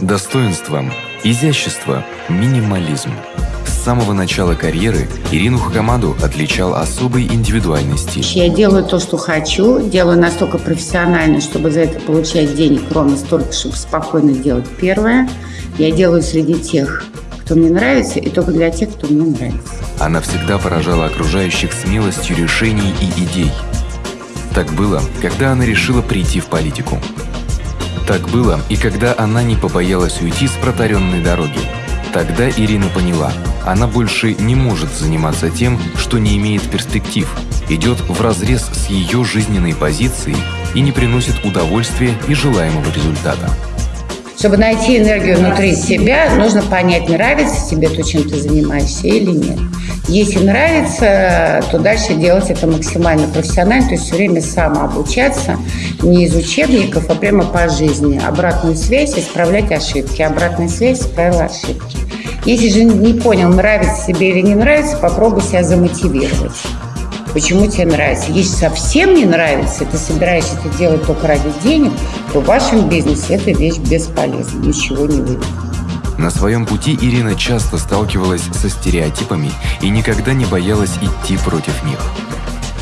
Достоинство, изящество, минимализм. С самого начала карьеры Ирину Хакамаду отличал особый индивидуальный стиль. Я делаю то, что хочу, делаю настолько профессионально, чтобы за это получать денег ровно столько, чтобы спокойно делать первое. Я делаю среди тех, кто мне нравится, и только для тех, кто мне нравится. Она всегда поражала окружающих смелостью решений и идей. Так было, когда она решила прийти в политику. Так было и когда она не побоялась уйти с протаренной дороги. Тогда Ирина поняла, она больше не может заниматься тем, что не имеет перспектив, идет вразрез с ее жизненной позицией и не приносит удовольствия и желаемого результата. Чтобы найти энергию внутри себя, нужно понять, нравится тебе то, чем ты занимаешься или нет. Если нравится, то дальше делать это максимально профессионально, то есть все время самообучаться, не из учебников, а прямо по жизни. Обратную связь, исправлять ошибки. Обратная связь, исправила ошибки. Если же не понял, нравится тебе или не нравится, попробуй себя замотивировать. Почему тебе нравится? Если совсем не нравится, ты собираешься это делать только ради денег, то в вашем бизнесе эта вещь бесполезна, ничего не выйдет. На своем пути Ирина часто сталкивалась со стереотипами и никогда не боялась идти против них.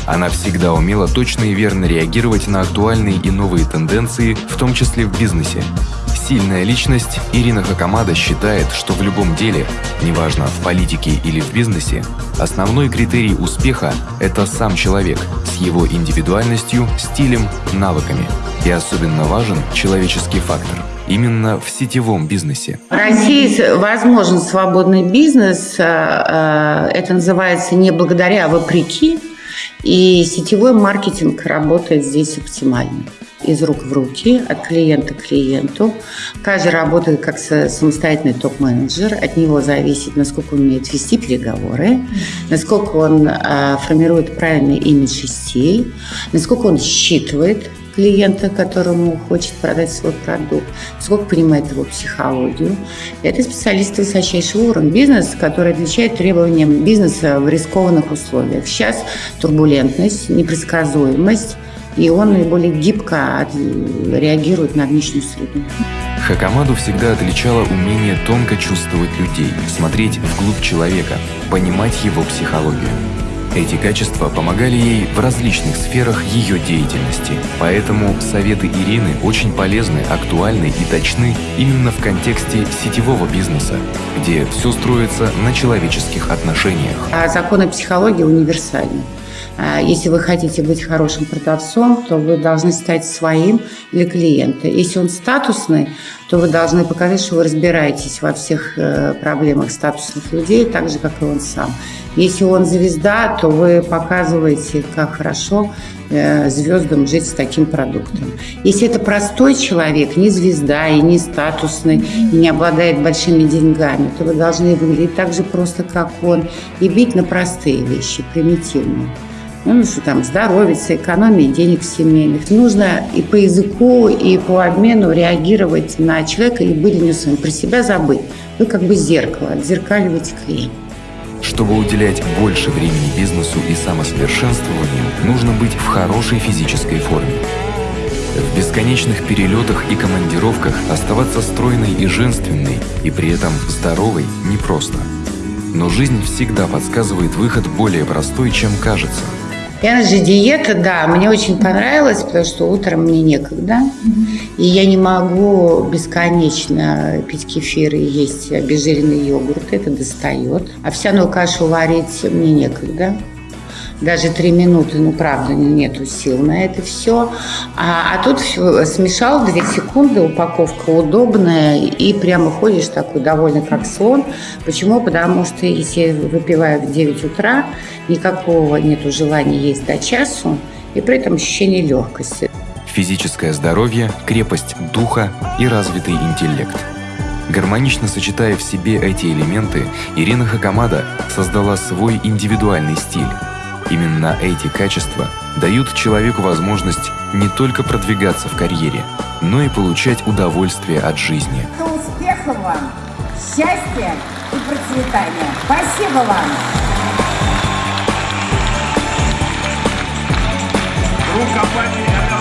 Она всегда умела точно и верно реагировать на актуальные и новые тенденции, в том числе в бизнесе. Сильная личность Ирина Хакамада считает, что в любом деле, неважно в политике или в бизнесе, основной критерий успеха – это сам человек с его индивидуальностью, стилем, навыками. И особенно важен человеческий фактор – именно в сетевом бизнесе? В России возможен свободный бизнес. Э, э, это называется не благодаря, а вопреки. И сетевой маркетинг работает здесь оптимально из рук в руки, от клиента к клиенту. Каждый работает как самостоятельный топ-менеджер. От него зависит, насколько он умеет вести переговоры, насколько он э, формирует правильный имидж стиль, насколько он считывает клиента, которому хочет продать свой продукт, сколько понимает его психологию. Это специалисты высочайшего уровня. Бизнес, который отвечает требованиям бизнеса в рискованных условиях. Сейчас турбулентность, непредсказуемость, и он наиболее гибко реагирует на внешнюю среду. Хакамаду всегда отличало умение тонко чувствовать людей, смотреть вглубь человека, понимать его психологию. Эти качества помогали ей в различных сферах ее деятельности. Поэтому советы Ирины очень полезны, актуальны и точны именно в контексте сетевого бизнеса, где все строится на человеческих отношениях. А законы психологии универсальны. А, если вы хотите быть хорошим продавцом, то вы должны стать своим для клиента. Если он статусный, то вы должны показать, что вы разбираетесь во всех э, проблемах статусных людей, так же, как и он сам. Если он звезда, то вы показываете, как хорошо э, звездам жить с таким продуктом. Если это простой человек, не звезда и не статусный, и не обладает большими деньгами, то вы должны выглядеть так же просто, как он, и бить на простые вещи, примитивные. Ну, что там, здоровиться, экономия денег семейных. Нужно и по языку, и по обмену реагировать на человека и быть своим, про себя забыть. Вы как бы зеркало, отзеркаливаете клиента. Чтобы уделять больше времени бизнесу и самосовершенствованию, нужно быть в хорошей физической форме. В бесконечных перелетах и командировках оставаться стройной и женственной, и при этом здоровой непросто. Но жизнь всегда подсказывает выход более простой, чем кажется – же диета, да, мне очень понравилось, потому что утром мне некогда. И я не могу бесконечно пить кефир и есть обезжиренный йогурт, это достает. Овсяную кашу варить мне некогда даже три минуты, ну, правда, нету сил на это все. А, а тут смешал две секунды, упаковка удобная, и прямо ходишь такой довольный, как слон. Почему? Потому что если выпиваю в 9 утра, никакого нету желания есть до часу, и при этом ощущение легкости. Физическое здоровье, крепость духа и развитый интеллект. Гармонично сочетая в себе эти элементы, Ирина Хакамада создала свой индивидуальный стиль – Именно эти качества дают человеку возможность не только продвигаться в карьере, но и получать удовольствие от жизни. Успехов вам, счастья и процветания. Спасибо вам! Друг компании «Ирина Хакамада»